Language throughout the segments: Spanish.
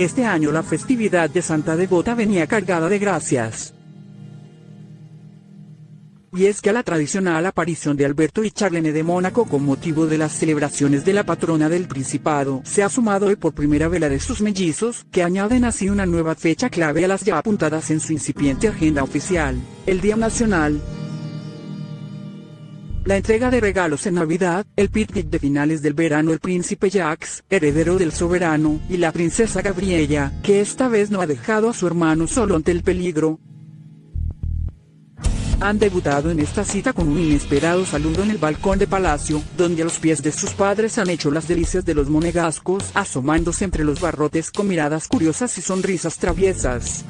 Este año la festividad de Santa Devota venía cargada de gracias. Y es que a la tradicional aparición de Alberto y Charlene de Mónaco con motivo de las celebraciones de la patrona del Principado, se ha sumado hoy por primera vez la de sus mellizos, que añaden así una nueva fecha clave a las ya apuntadas en su incipiente agenda oficial, el Día Nacional, la entrega de regalos en Navidad, el picnic de finales del verano el príncipe Jacques, heredero del soberano, y la princesa Gabriella, que esta vez no ha dejado a su hermano solo ante el peligro. Han debutado en esta cita con un inesperado saludo en el balcón de palacio, donde a los pies de sus padres han hecho las delicias de los monegascos, asomándose entre los barrotes con miradas curiosas y sonrisas traviesas.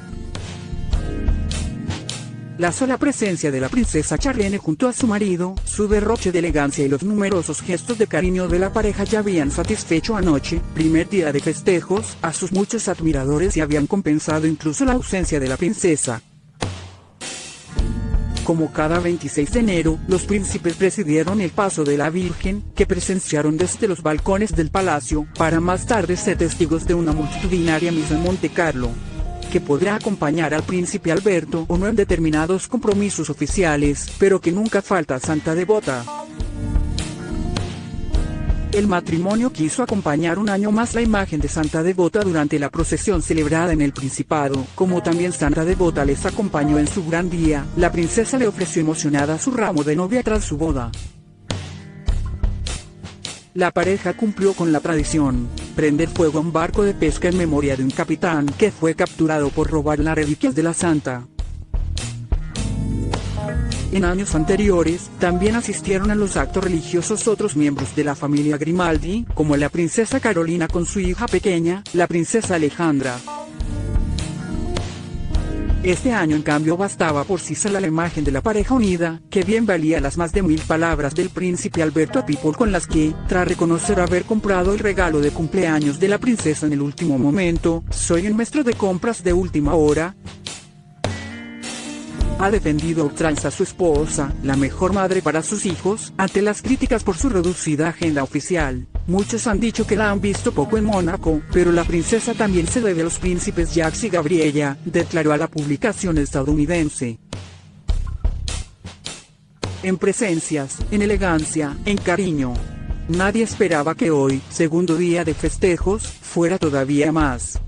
La sola presencia de la princesa Charlene junto a su marido, su derroche de elegancia y los numerosos gestos de cariño de la pareja ya habían satisfecho anoche, primer día de festejos, a sus muchos admiradores y habían compensado incluso la ausencia de la princesa. Como cada 26 de enero, los príncipes presidieron el paso de la Virgen, que presenciaron desde los balcones del palacio, para más tarde ser testigos de una multitudinaria misa en Monte Carlo que podrá acompañar al príncipe Alberto o no en determinados compromisos oficiales, pero que nunca falta Santa Devota. El matrimonio quiso acompañar un año más la imagen de Santa Devota durante la procesión celebrada en el Principado, como también Santa Devota les acompañó en su gran día, la princesa le ofreció emocionada su ramo de novia tras su boda. La pareja cumplió con la tradición, prender fuego a un barco de pesca en memoria de un capitán que fue capturado por robar las reliquias de la santa. En años anteriores, también asistieron a los actos religiosos otros miembros de la familia Grimaldi, como la princesa Carolina con su hija pequeña, la princesa Alejandra. Este año en cambio bastaba por sí sola la imagen de la pareja unida, que bien valía las más de mil palabras del príncipe Alberto a People con las que, tras reconocer haber comprado el regalo de cumpleaños de la princesa en el último momento, soy un maestro de compras de última hora, ha defendido ultranza a su esposa, la mejor madre para sus hijos, ante las críticas por su reducida agenda oficial. Muchos han dicho que la han visto poco en Mónaco, pero la princesa también se debe a los príncipes Jacques y Gabriella, declaró a la publicación estadounidense. En presencias, en elegancia, en cariño. Nadie esperaba que hoy, segundo día de festejos, fuera todavía más.